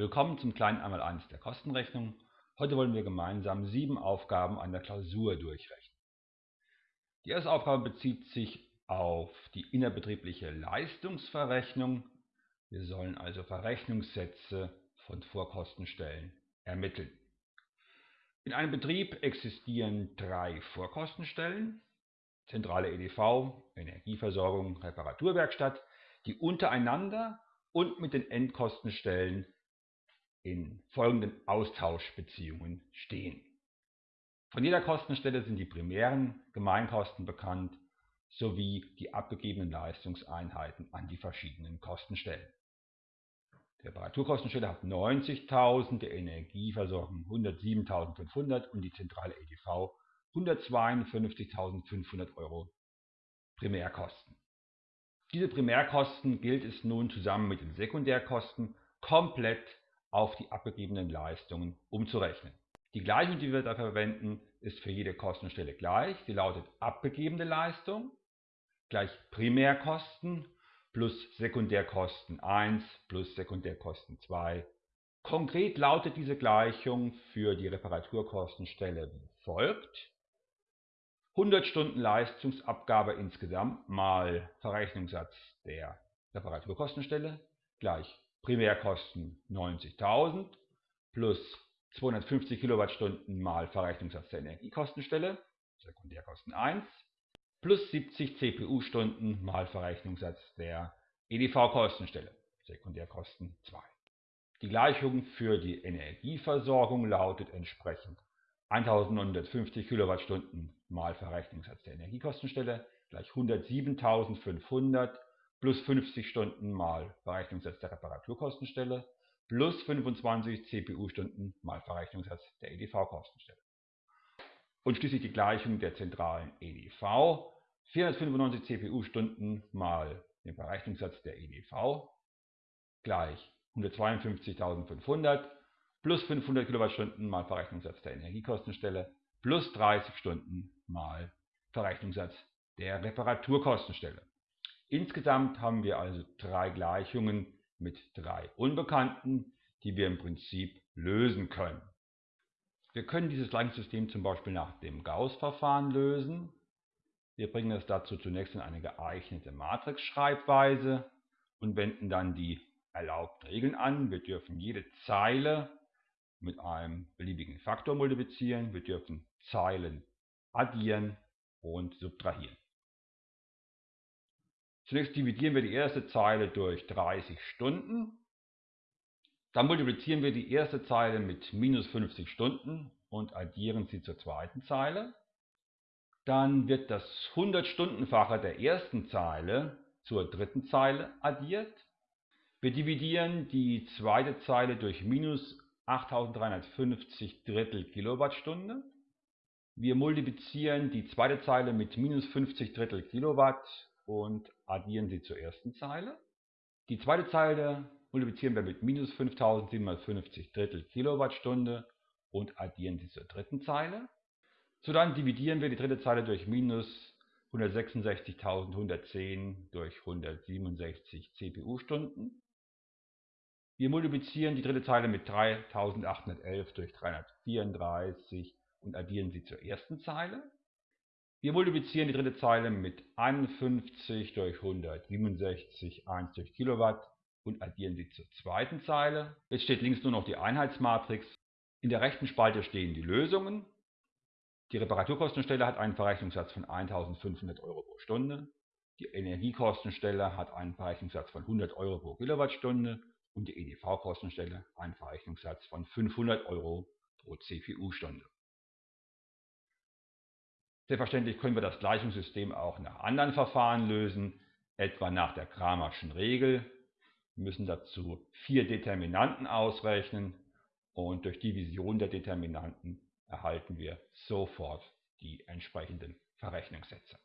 Willkommen zum kleinen Einmaleins der Kostenrechnung. Heute wollen wir gemeinsam sieben Aufgaben an der Klausur durchrechnen. Die erste Aufgabe bezieht sich auf die innerbetriebliche Leistungsverrechnung. Wir sollen also Verrechnungssätze von Vorkostenstellen ermitteln. In einem Betrieb existieren drei Vorkostenstellen, zentrale EDV, Energieversorgung, Reparaturwerkstatt, die untereinander und mit den Endkostenstellen in folgenden Austauschbeziehungen stehen. Von jeder Kostenstelle sind die primären Gemeinkosten bekannt sowie die abgegebenen Leistungseinheiten an die verschiedenen Kostenstellen. Die Reparaturkostenstelle hat 90.000, die Energieversorgung 107.500 und die zentrale EDV 152.500 Euro Primärkosten. Diese Primärkosten gilt es nun zusammen mit den Sekundärkosten komplett auf die abgegebenen Leistungen umzurechnen. Die Gleichung, die wir dafür verwenden, ist für jede Kostenstelle gleich. Sie lautet abgegebene Leistung gleich Primärkosten plus Sekundärkosten 1 plus Sekundärkosten 2. Konkret lautet diese Gleichung für die Reparaturkostenstelle wie folgt. 100 Stunden Leistungsabgabe insgesamt mal Verrechnungssatz der Reparaturkostenstelle gleich Primärkosten 90.000 plus 250 Kilowattstunden mal Verrechnungssatz der Energiekostenstelle, Sekundärkosten 1, plus 70 CPU-Stunden mal Verrechnungssatz der EDV-Kostenstelle, Sekundärkosten 2. Die Gleichung für die Energieversorgung lautet entsprechend 1950 Kilowattstunden mal Verrechnungssatz der Energiekostenstelle gleich 107.500 plus 50 Stunden mal Verrechnungssatz der Reparaturkostenstelle plus 25 CPU-Stunden mal Verrechnungssatz der EDV-Kostenstelle. Und schließlich die Gleichung der zentralen EDV. 495 CPU-Stunden mal den Verrechnungssatz der EDV gleich 152.500 plus 500 Kilowattstunden mal Verrechnungssatz der Energiekostenstelle plus 30 Stunden mal Verrechnungssatz der Reparaturkostenstelle. Insgesamt haben wir also drei Gleichungen mit drei Unbekannten, die wir im Prinzip lösen können. Wir können dieses Gleichungssystem zum Beispiel nach dem Gauss-Verfahren lösen. Wir bringen es dazu zunächst in eine geeignete Matrix-Schreibweise und wenden dann die erlaubten Regeln an. Wir dürfen jede Zeile mit einem beliebigen Faktor multiplizieren. Wir dürfen Zeilen addieren und subtrahieren. Zunächst dividieren wir die erste Zeile durch 30 Stunden. Dann multiplizieren wir die erste Zeile mit minus 50 Stunden und addieren sie zur zweiten Zeile. Dann wird das 100-Stundenfache der ersten Zeile zur dritten Zeile addiert. Wir dividieren die zweite Zeile durch minus 8350 Drittel Kilowattstunde. Wir multiplizieren die zweite Zeile mit minus 50 Drittel Kilowatt und addieren sie zur ersten Zeile. Die zweite Zeile multiplizieren wir mit minus 5750 Drittel Kilowattstunde und addieren sie zur dritten Zeile. Dann dividieren wir die dritte Zeile durch minus 166.110 durch 167 CPU-Stunden. Wir multiplizieren die dritte Zeile mit 3811 durch 334 und addieren sie zur ersten Zeile. Wir multiplizieren die dritte Zeile mit 51 durch 167, 1 durch Kilowatt und addieren sie zur zweiten Zeile. Jetzt steht links nur noch die Einheitsmatrix. In der rechten Spalte stehen die Lösungen. Die Reparaturkostenstelle hat einen Verrechnungssatz von 1500 Euro pro Stunde. Die Energiekostenstelle hat einen Verrechnungssatz von 100 Euro pro Kilowattstunde und die EDV-Kostenstelle einen Verrechnungssatz von 500 Euro pro CPU-Stunde. Selbstverständlich können wir das Gleichungssystem auch nach anderen Verfahren lösen, etwa nach der Kramerschen Regel. Wir müssen dazu vier Determinanten ausrechnen und durch Division der Determinanten erhalten wir sofort die entsprechenden Verrechnungssätze.